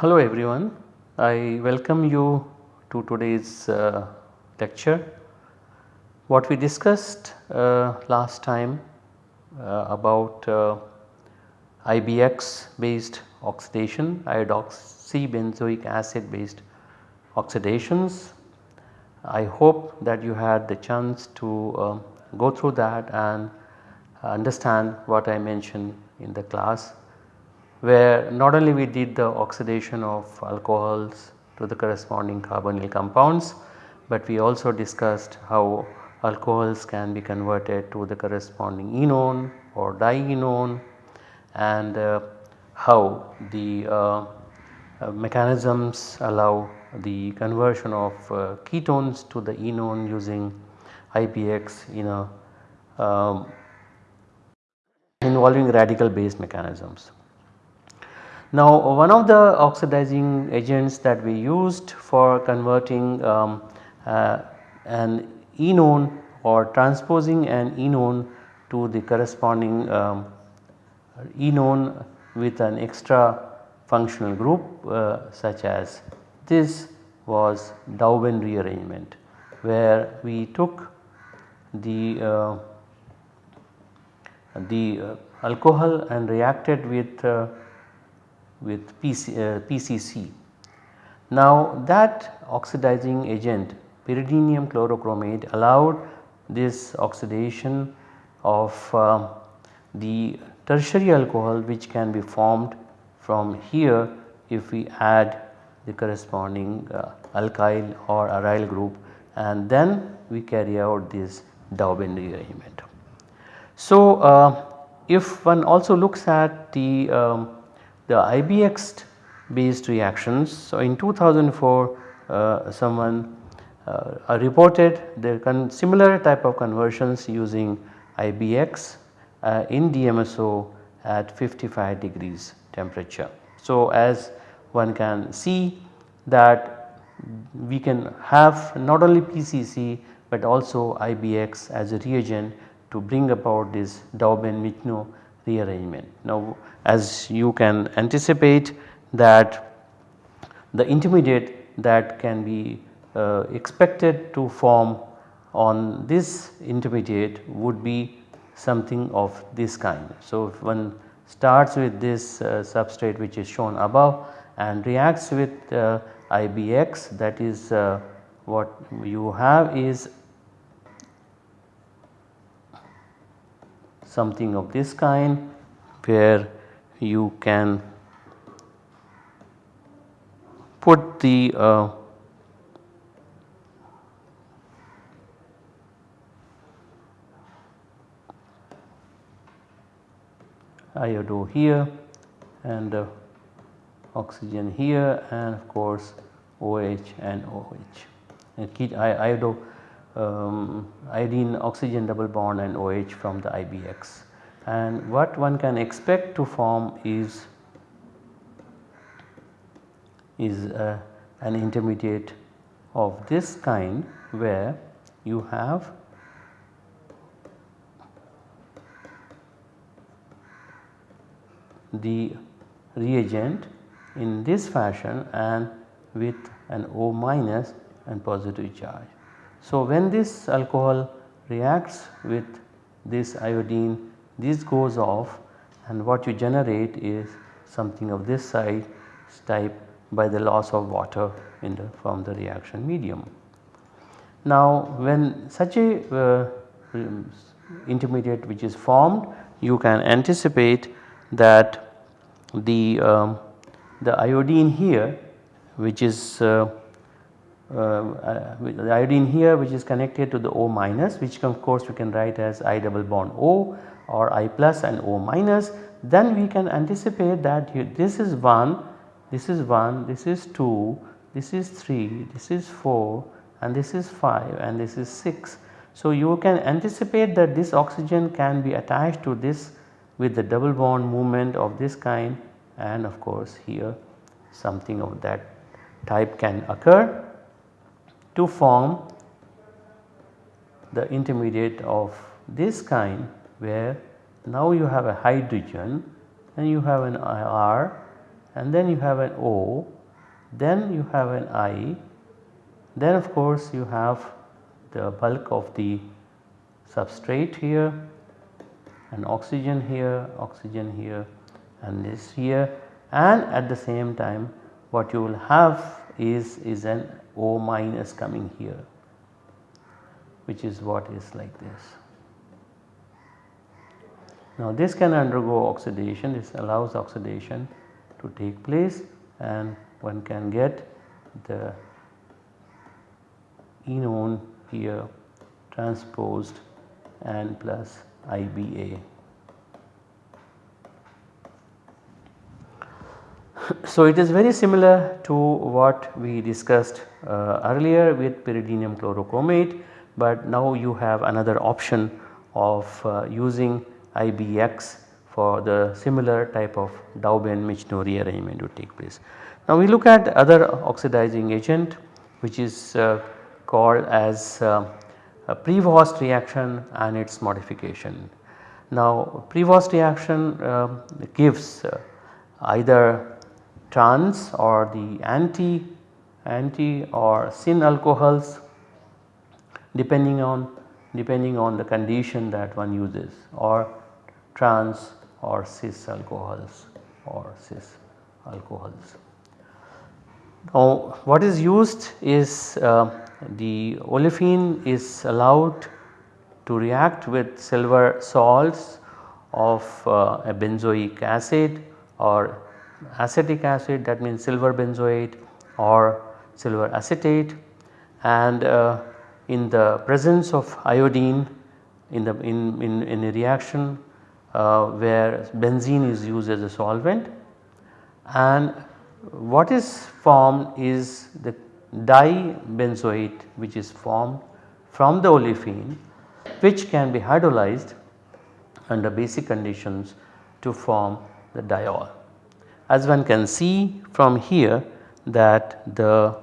Hello everyone, I welcome you to today's uh, lecture. What we discussed uh, last time uh, about uh, IBX based oxidation, iodoxy benzoic acid based oxidations. I hope that you had the chance to uh, go through that and understand what I mentioned in the class where not only we did the oxidation of alcohols to the corresponding carbonyl compounds, but we also discussed how alcohols can be converted to the corresponding enone or dienone and uh, how the uh, uh, mechanisms allow the conversion of uh, ketones to the enone using IBX in a um, involving radical based mechanisms. Now one of the oxidizing agents that we used for converting um, uh, an enone or transposing an enone to the corresponding um, enone with an extra functional group uh, such as this was Dauben rearrangement where we took the uh, the uh, alcohol and reacted with uh, with PC, PCC. Now that oxidizing agent pyridinium chlorochromate allowed this oxidation of uh, the tertiary alcohol which can be formed from here if we add the corresponding uh, alkyl or aryl group and then we carry out this Dauben rearrangement. So, uh, if one also looks at the um, the IBX based reactions. So, in 2004 uh, someone uh, reported the similar type of conversions using IBX uh, in DMSO at 55 degrees temperature. So, as one can see that we can have not only PCC but also IBX as a reagent to bring about this Dauben-Michno rearrangement. Now as you can anticipate that the intermediate that can be uh, expected to form on this intermediate would be something of this kind. So, if one starts with this uh, substrate which is shown above and reacts with uh, IBX that is uh, what you have is something of this kind where you can put the iodo here and uh, oxygen here and of course OH and OH and iodo um, iodine oxygen double bond and OH from the IBX and what one can expect to form is is uh, an intermediate of this kind where you have the reagent in this fashion and with an O minus and positive charge. So, when this alcohol reacts with this iodine this goes off and what you generate is something of this size type by the loss of water in the from the reaction medium. Now when such a uh, intermediate which is formed you can anticipate that the um, the iodine here which is uh, uh, uh the iodine here which is connected to the O minus which of course we can write as I double bond O or I plus and O minus then we can anticipate that this is 1, this is 1, this is 2, this is 3, this is 4 and this is 5 and this is 6. So, you can anticipate that this oxygen can be attached to this with the double bond movement of this kind and of course here something of that type can occur to form the intermediate of this kind where now you have a hydrogen and you have an R and then you have an O then you have an I then of course you have the bulk of the substrate here and oxygen here, oxygen here and this here and at the same time what you will have is, is an O minus coming here which is what is like this. Now this can undergo oxidation, this allows oxidation to take place and one can get the enone here transposed and plus IBA. So it is very similar to what we discussed uh, earlier with pyridinium chlorochromate, but now you have another option of uh, using IBX for the similar type of Dauben-Michno rearrangement to take place. Now we look at other oxidizing agent which is uh, called as uh, Prevost reaction and its modification. Now Prevost reaction uh, gives uh, either trans or the anti anti or syn alcohols depending on depending on the condition that one uses or trans or cis alcohols or cis alcohols. Now what is used is uh, the olefin is allowed to react with silver salts of uh, a benzoic acid or acetic acid that means silver benzoate or silver acetate. And uh, in the presence of iodine in the in, in, in a reaction uh, where benzene is used as a solvent. And what is formed is the dibenzoate which is formed from the olefin which can be hydrolyzed under basic conditions to form the diol. As one can see from here that the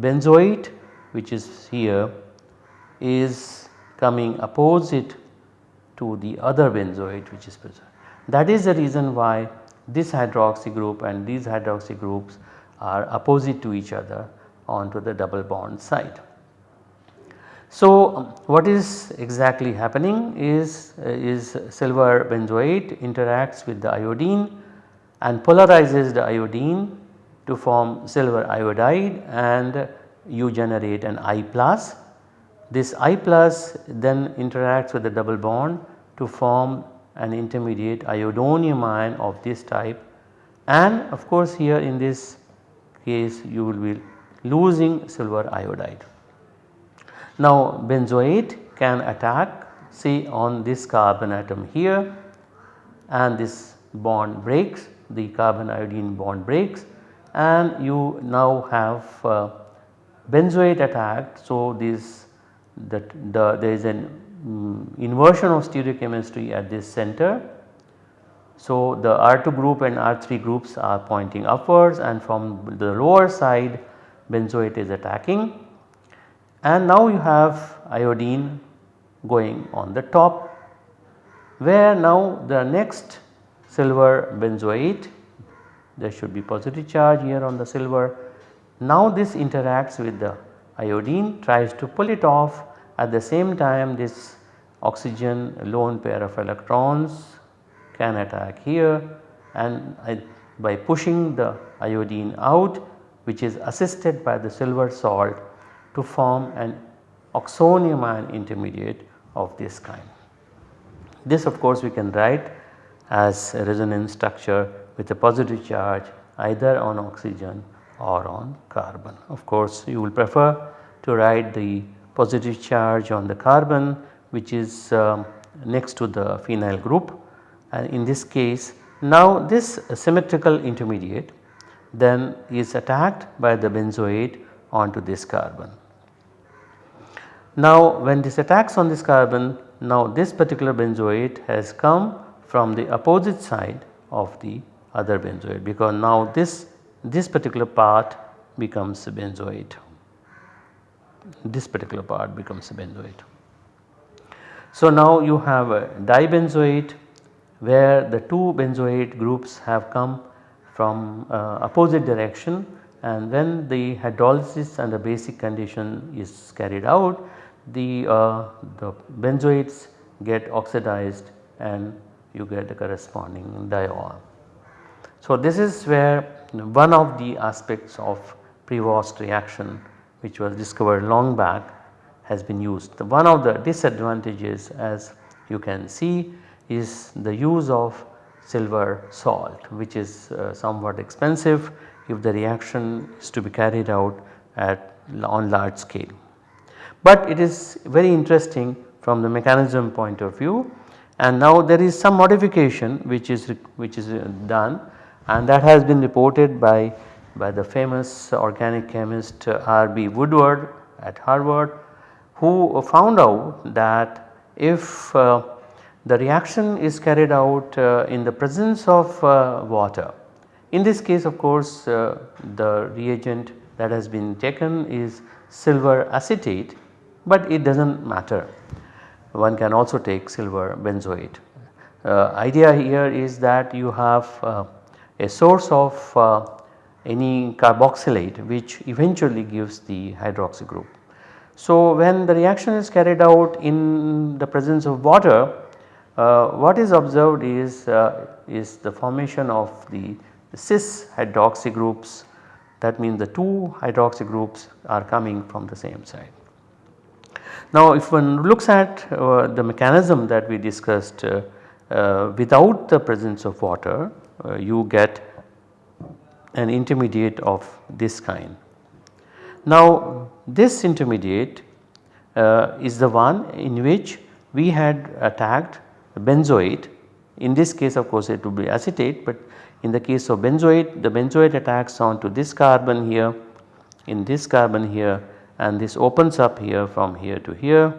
benzoate which is here is coming opposite to the other benzoate which is present. That is the reason why this hydroxy group and these hydroxy groups are opposite to each other onto the double bond side. So, what is exactly happening is, is silver benzoate interacts with the iodine and polarizes the iodine to form silver iodide and you generate an I plus. This I plus then interacts with the double bond to form an intermediate iodonium ion of this type and of course here in this case you will be losing silver iodide. Now benzoate can attack see on this carbon atom here and this bond breaks the carbon iodine bond breaks and you now have uh, benzoate attacked. So this that the there is an um, inversion of stereochemistry at this center. So the R2 group and R3 groups are pointing upwards and from the lower side benzoate is attacking. And now you have iodine going on the top where now the next silver benzoate there should be positive charge here on the silver. Now this interacts with the iodine tries to pull it off. At the same time this oxygen lone pair of electrons can attack here. And by pushing the iodine out which is assisted by the silver salt to form an oxonium ion intermediate of this kind. This of course we can write as a resonance structure with a positive charge either on oxygen or on carbon. Of course you will prefer to write the positive charge on the carbon which is um, next to the phenyl group and in this case now this symmetrical intermediate then is attacked by the benzoate onto this carbon. Now when this attacks on this carbon now this particular benzoate has come from the opposite side of the other benzoate because now this, this particular part becomes a benzoate. This particular part becomes a benzoate. So now you have a dibenzoate where the two benzoate groups have come from uh, opposite direction and then the hydrolysis and the basic condition is carried out the, uh, the benzoates get oxidized and you get the corresponding diol. So this is where one of the aspects of Prevost reaction which was discovered long back has been used. The One of the disadvantages as you can see is the use of silver salt which is uh, somewhat expensive if the reaction is to be carried out at on large scale. But it is very interesting from the mechanism point of view and now there is some modification which is which is uh, done and that has been reported by by the famous organic chemist R.B. Woodward at Harvard who found out that if uh, the reaction is carried out uh, in the presence of uh, water. In this case of course uh, the reagent that has been taken is silver acetate but it does not matter one can also take silver benzoate. Uh, idea here is that you have uh, a source of uh, any carboxylate which eventually gives the hydroxy group. So when the reaction is carried out in the presence of water what is observed is, uh, is the formation of the cis hydroxy groups that means the two hydroxy groups are coming from the same side. Now if one looks at uh, the mechanism that we discussed uh, uh, without the presence of water uh, you get an intermediate of this kind. Now this intermediate uh, is the one in which we had attacked benzoate in this case of course it would be acetate but in the case of benzoate the benzoate attacks onto this carbon here in this carbon here and this opens up here from here to here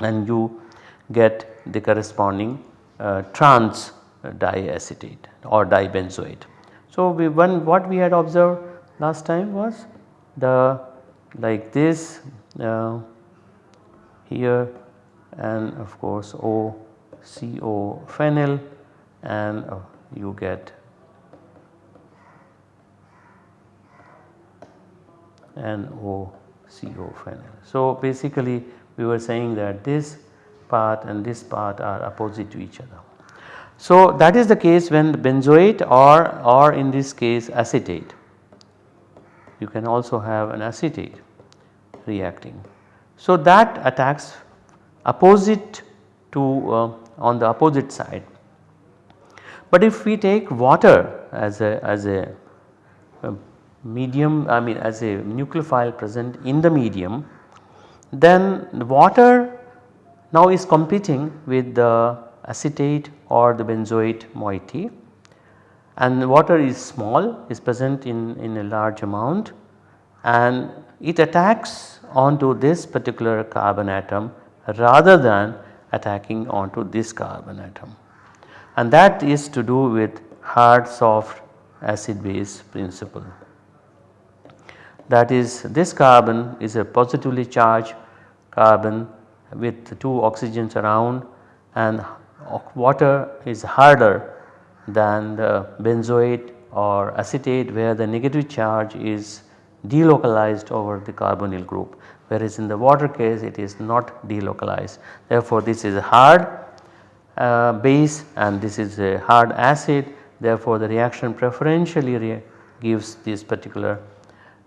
and you get the corresponding uh, trans diacetate or dibenzoate. So, we one what we had observed last time was the like this uh, here and of course O CO phenyl and uh, you get NO CO phenyl. So basically we were saying that this part and this part are opposite to each other. So that is the case when the benzoate or, or in this case acetate. You can also have an acetate reacting. So that attacks opposite to uh, on the opposite side. But if we take water as a as a medium I mean as a nucleophile present in the medium then the water now is competing with the acetate or the benzoate moiety and water is small is present in, in a large amount and it attacks onto this particular carbon atom rather than attacking onto this carbon atom. And that is to do with hard soft acid base principle. That is this carbon is a positively charged carbon with two oxygens around and water is harder than the benzoate or acetate where the negative charge is delocalized over the carbonyl group whereas in the water case it is not delocalized. Therefore, this is a hard uh, base and this is a hard acid therefore, the reaction preferentially re gives this particular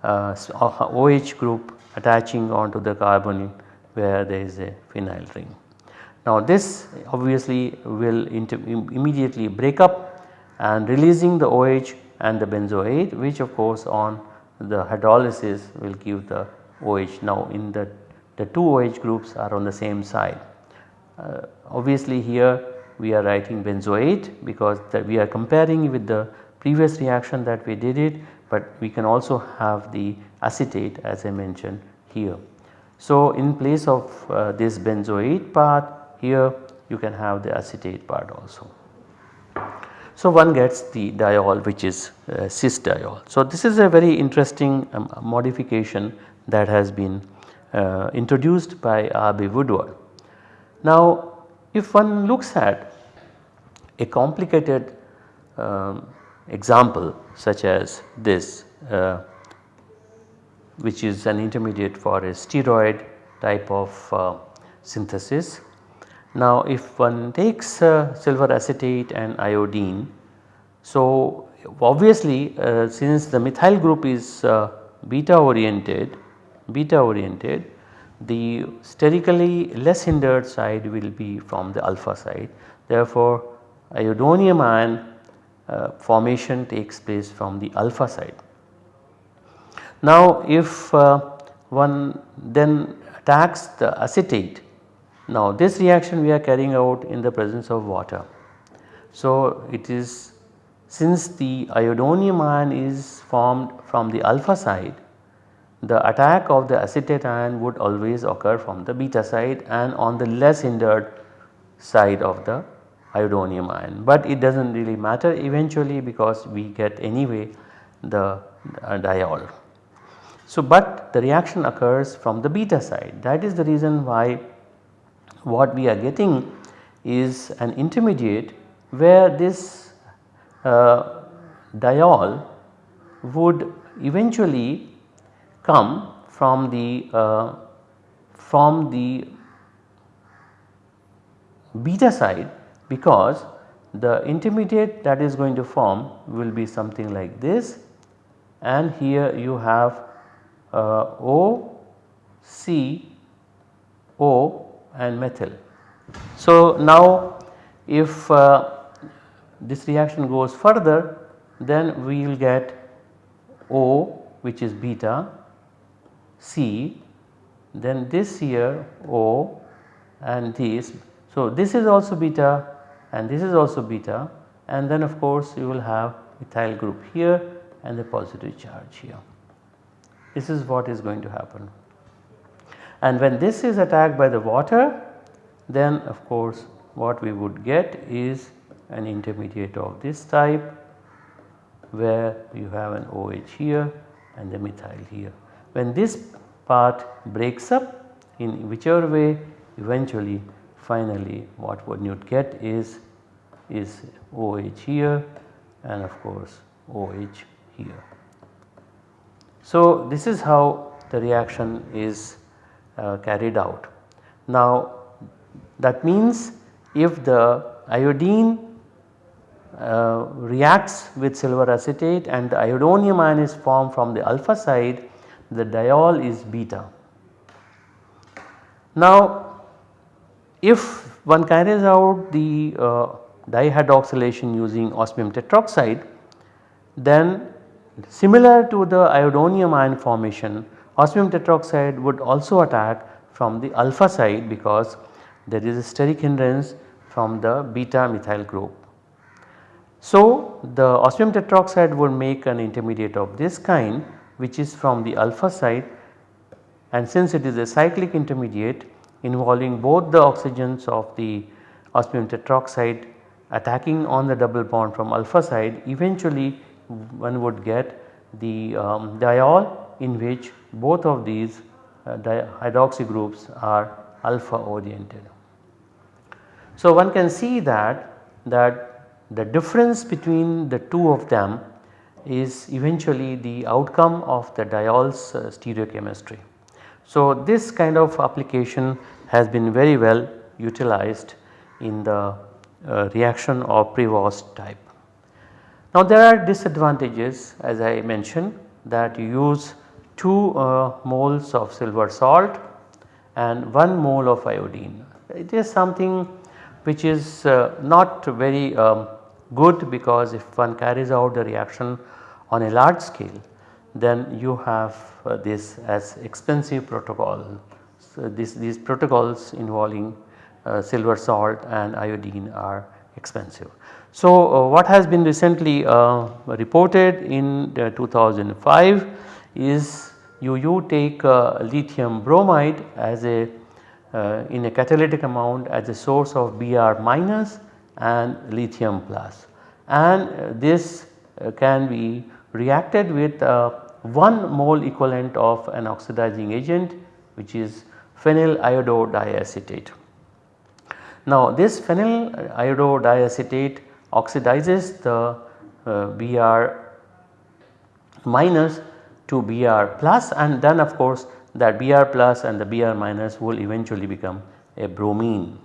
uh, OH group attaching onto the carbon where there is a phenyl ring. Now this obviously will immediately break up and releasing the OH and the benzoate which of course on the hydrolysis will give the OH. Now in the, the two OH groups are on the same side. Uh, obviously here we are writing benzoate because we are comparing with the previous reaction that we did it but we can also have the acetate as I mentioned here. So in place of uh, this benzoate part here you can have the acetate part also. So, one gets the diol which is uh, cis diol. So, this is a very interesting um, modification that has been uh, introduced by R.B. Woodward. Now, if one looks at a complicated um, example such as this uh, which is an intermediate for a steroid type of uh, synthesis. Now if one takes uh, silver acetate and iodine, so obviously uh, since the methyl group is uh, beta oriented, beta oriented the sterically less hindered side will be from the alpha side. Therefore, iodonium ion uh, formation takes place from the alpha side. Now if uh, one then attacks the acetate, now this reaction we are carrying out in the presence of water. So it is since the iodonium ion is formed from the alpha side, the attack of the acetate ion would always occur from the beta side and on the less hindered side of the iodonium ion, but it does not really matter eventually because we get anyway the uh, diol. So, but the reaction occurs from the beta side that is the reason why what we are getting is an intermediate where this uh, diol would eventually come from the uh, from the beta side because the intermediate that is going to form will be something like this. And here you have uh, O, C, O and methyl. So now if uh, this reaction goes further then we will get O which is beta, C, then this here O and this. So this is also beta and this is also beta and then of course you will have methyl group here and the positive charge here. This is what is going to happen. And when this is attacked by the water then of course what we would get is an intermediate of this type where you have an OH here and the methyl here. When this part breaks up in whichever way eventually finally what one would get is, is OH here and of course OH here. So, this is how the reaction is carried out. Now, that means if the iodine uh, reacts with silver acetate and the iodonium ion is formed from the alpha side, the diol is beta. Now, if one carries out the uh, dihydroxylation using osmium tetroxide then similar to the iodonium ion formation osmium tetroxide would also attack from the alpha side because there is a steric hindrance from the beta methyl group. So, the osmium tetroxide would make an intermediate of this kind which is from the alpha side and since it is a cyclic intermediate involving both the oxygens of the osmium tetroxide attacking on the double bond from alpha side eventually one would get the um, diol in which both of these uh, hydroxy groups are alpha oriented. So, one can see that that the difference between the two of them is eventually the outcome of the diol's uh, stereochemistry. So, this kind of application has been very well utilized in the uh, reaction of Prevost type. Now there are disadvantages as I mentioned that you use 2 uh, moles of silver salt and 1 mole of iodine. It is something which is uh, not very um, good because if one carries out the reaction on a large scale then you have uh, this as expensive protocol. So, this, these protocols involving uh, silver salt and iodine are expensive. So, uh, what has been recently uh, reported in 2005 is you, you take uh, lithium bromide as a uh, in a catalytic amount as a source of Br minus and lithium plus and this uh, can be reacted with uh, 1 mole equivalent of an oxidizing agent which is phenyl iodo-diacetate. Now this phenyl iodo-diacetate oxidizes the uh, Br minus to Br plus and then of course that Br plus and the Br minus will eventually become a bromine.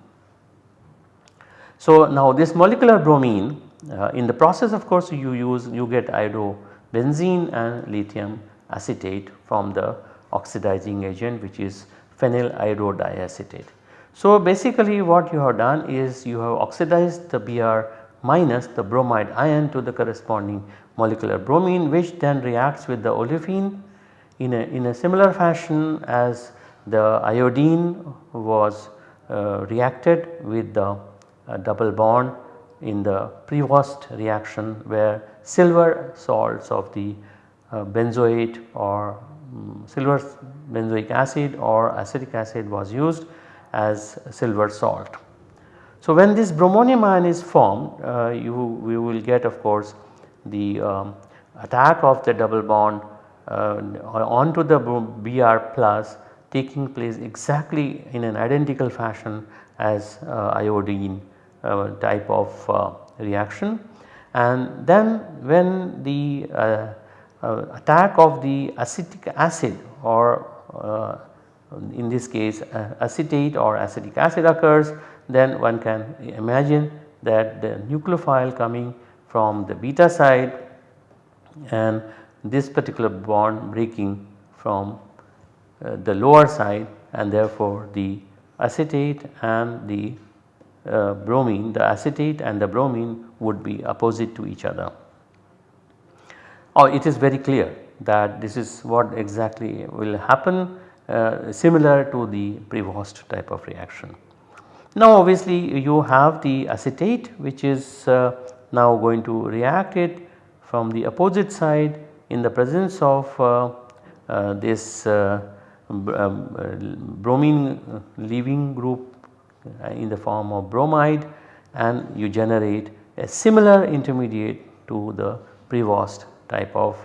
So now this molecular bromine uh, in the process of course you use you get iodobenzene and lithium acetate from the oxidizing agent which is phenyl iodo-diacetate. So basically what you have done is you have oxidized the Br minus the bromide ion to the corresponding molecular bromine which then reacts with the olefin in a, in a similar fashion as the iodine was uh, reacted with the uh, double bond in the Prevost reaction where silver salts of the uh, benzoate or um, silver benzoic acid or acetic acid was used as silver salt. So when this bromonium ion is formed uh, you we will get of course the um, attack of the double bond uh, onto the Br plus taking place exactly in an identical fashion as uh, iodine uh, type of uh, reaction. And then when the uh, uh, attack of the acetic acid or in this case acetate or acetic acid occurs then one can imagine that the nucleophile coming from the beta side and this particular bond breaking from uh, the lower side and therefore the acetate and the uh, bromine the acetate and the bromine would be opposite to each other. Or oh, it is very clear that this is what exactly will happen uh, similar to the Prevost type of reaction. Now obviously you have the acetate which is uh, now going to react it from the opposite side in the presence of uh, uh, this uh, um, bromine leaving group in the form of bromide and you generate a similar intermediate to the Prevost type of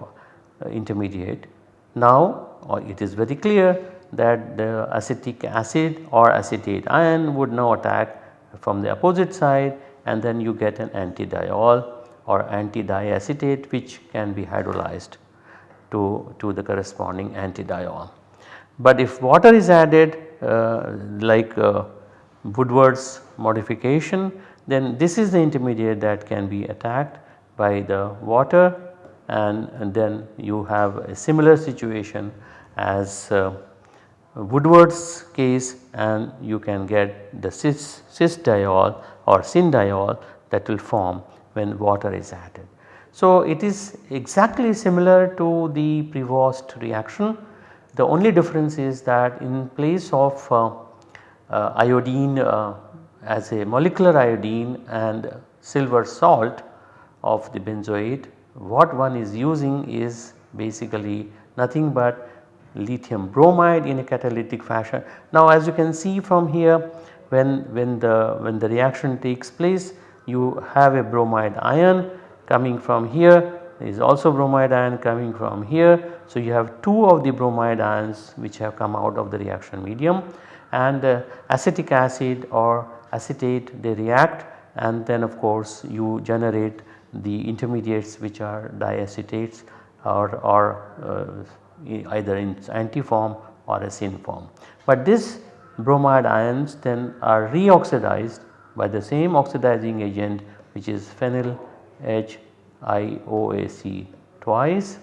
intermediate. Now it is very clear that the acetic acid or acetate ion would now attack from the opposite side and then you get an antidiol or antidiacetate which can be hydrolyzed to, to the corresponding antidiol. But if water is added uh, like uh, Woodward's modification then this is the intermediate that can be attacked by the water and, and then you have a similar situation as uh, Woodward's case and you can get the cis, diol or syndiol that will form when water is added. So it is exactly similar to the Prevost reaction. The only difference is that in place of uh, uh, iodine uh, as a molecular iodine and silver salt of the benzoate what one is using is basically nothing but lithium bromide in a catalytic fashion. Now as you can see from here when, when, the, when the reaction takes place you have a bromide ion coming from here is also bromide ion coming from here. So you have 2 of the bromide ions which have come out of the reaction medium and uh, acetic acid or acetate they react and then of course you generate the intermediates which are diacetates or, or uh, either in anti form or a syn form. But this bromide ions then are reoxidized by the same oxidizing agent which is phenyl HIOAC twice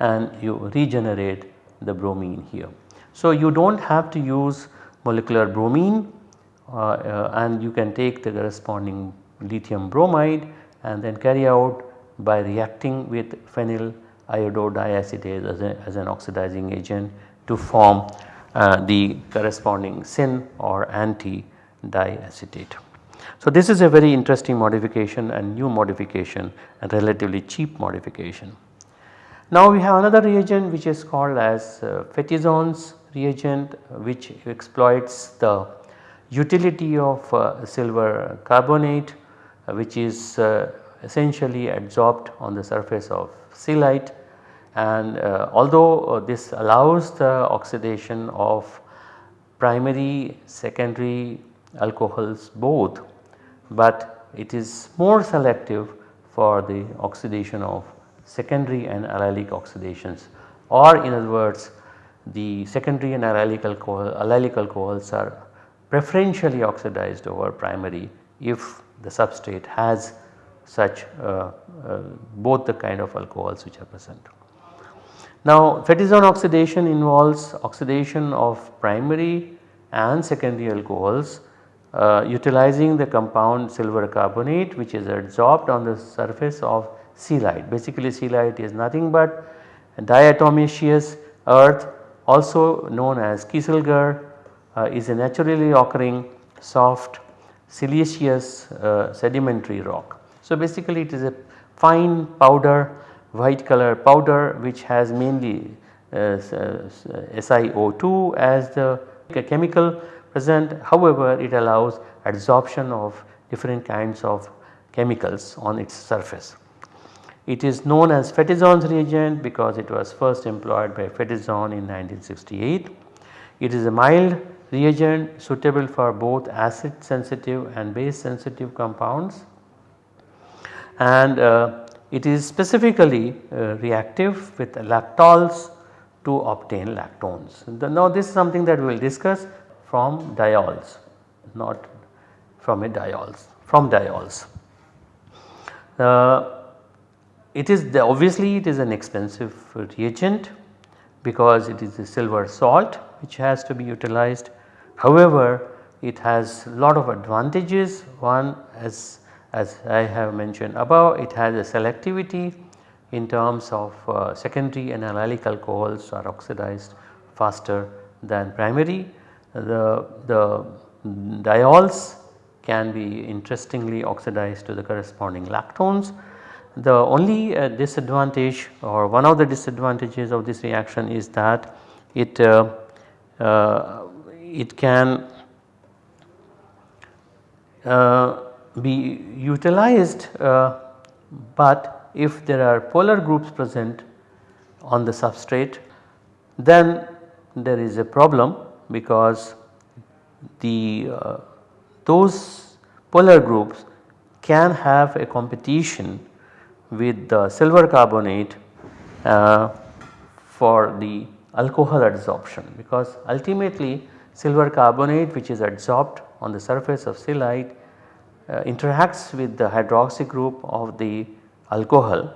and you regenerate the bromine here. So you do not have to use molecular bromine uh, uh, and you can take the corresponding lithium bromide and then carry out by reacting with phenyl iododiacetate as, a, as an oxidizing agent to form the corresponding syn or anti-diacetate. So this is a very interesting modification and new modification and relatively cheap modification. Now we have another reagent which is called as uh, reagent which exploits the utility of uh, silver carbonate uh, which is uh, essentially adsorbed on the surface of Celite and uh, although uh, this allows the oxidation of primary secondary alcohols both but it is more selective for the oxidation of secondary and allylic oxidations or in other words the secondary and allylic alcohol allylic alcohols are preferentially oxidized over primary if the substrate has such uh, uh, both the kind of alcohols which are present. Now Fétizon oxidation involves oxidation of primary and secondary alcohols uh, utilizing the compound silver carbonate which is adsorbed on the surface of Celite. Basically Celite is nothing but diatomaceous earth also known as kieselguhr uh, is a naturally occurring soft siliceous uh, sedimentary rock. So basically it is a fine powder white color powder which has mainly uh, SiO2 as the chemical present however it allows adsorption of different kinds of chemicals on its surface. It is known as Fétizon's reagent because it was first employed by Fétizon in 1968. It is a mild reagent suitable for both acid sensitive and base sensitive compounds and uh, it is specifically uh, reactive with lactols to obtain lactones. Now this is something that we will discuss from diols not from a diols from diols. Uh, it is the obviously it is an expensive reagent because it is a silver salt which has to be utilized. However, it has lot of advantages one as, as I have mentioned above it has a selectivity in terms of uh, secondary and allylic alcohols are oxidized faster than primary. The, the diols can be interestingly oxidized to the corresponding lactones the only uh, disadvantage or one of the disadvantages of this reaction is that it, uh, uh, it can uh, be utilized uh, but if there are polar groups present on the substrate then there is a problem because the uh, those polar groups can have a competition with the silver carbonate uh, for the alcohol adsorption because ultimately silver carbonate which is adsorbed on the surface of Celite uh, interacts with the hydroxy group of the alcohol.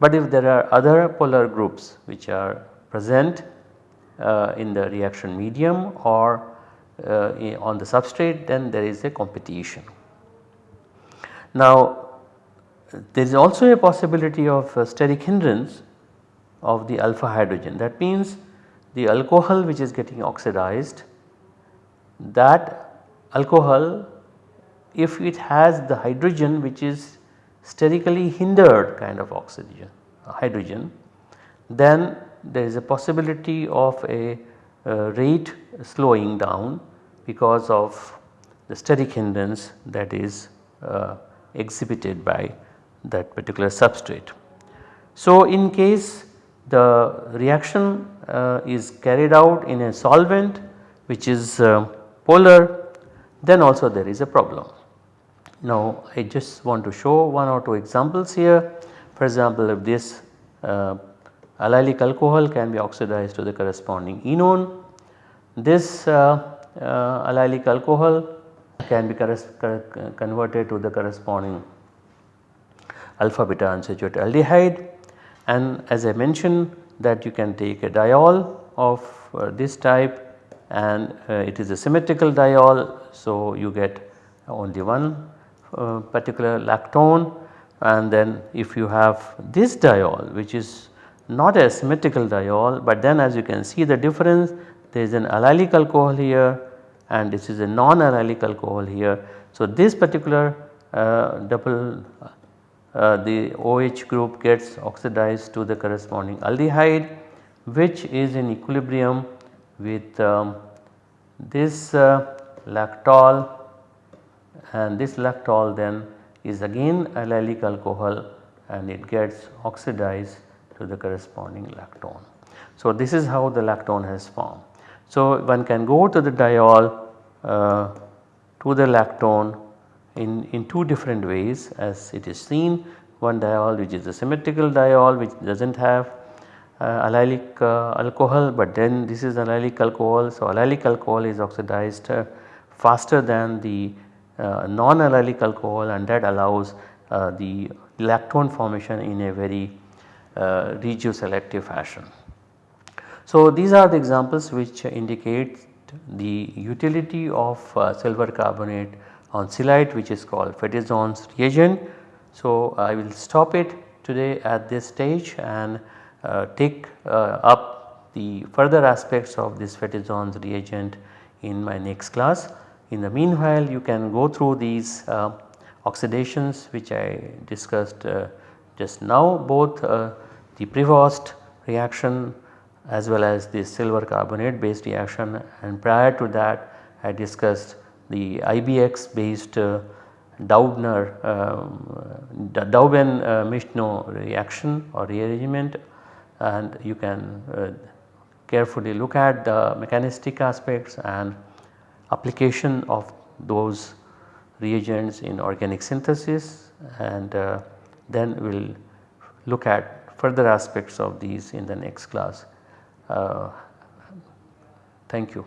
But if there are other polar groups which are present uh, in the reaction medium or uh, on the substrate then there is a competition. Now there is also a possibility of steric hindrance of the alpha hydrogen that means the alcohol which is getting oxidized that alcohol if it has the hydrogen which is sterically hindered kind of oxygen hydrogen then there is a possibility of a uh, rate slowing down because of the steric hindrance that is uh, exhibited by that particular substrate. So, in case the reaction uh, is carried out in a solvent which is uh, polar then also there is a problem. Now I just want to show one or two examples here for example if this uh, allylic alcohol can be oxidized to the corresponding enone this uh, uh, allylic alcohol can be converted to the corresponding alpha beta unsaturated aldehyde and as I mentioned that you can take a diol of uh, this type and uh, it is a symmetrical diol. So, you get only one uh, particular lactone and then if you have this diol which is not a symmetrical diol but then as you can see the difference there is an allylic alcohol here and this is a non-allylic alcohol here. So, this particular uh, double uh, the OH group gets oxidized to the corresponding aldehyde which is in equilibrium with um, this uh, lactol and this lactol then is again allylic alcohol and it gets oxidized to the corresponding lactone. So, this is how the lactone has formed. So, one can go to the diol uh, to the lactone in, in two different ways as it is seen one diol which is a symmetrical diol which does not have uh, allylic uh, alcohol but then this is allylic alcohol. So, allylic alcohol is oxidized uh, faster than the non-allylic alcohol and that allows uh, the lactone formation in a very uh, regioselective fashion. So, these are the examples which indicate the utility of silver carbonate on Celite which is called Fétizon's reagent. So, I will stop it today at this stage and uh, take uh, up the further aspects of this Fétizon's reagent in my next class. In the meanwhile you can go through these uh, oxidations which I discussed uh, just now both uh, the Prevost reaction as well as the silver carbonate based reaction. And prior to that I discussed the IBX based uh, Daubner um, Dauben uh, Michno reaction or rearrangement. And you can uh, carefully look at the mechanistic aspects and application of those reagents in organic synthesis and uh, then we will look at further aspects of these in the next class. Uh, thank you.